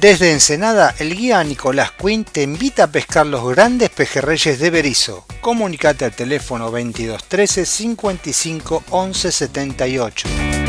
Desde Ensenada, el guía Nicolás Quinn te invita a pescar los grandes pejerreyes de Berizo. Comunicate al teléfono 2213 55 11 78.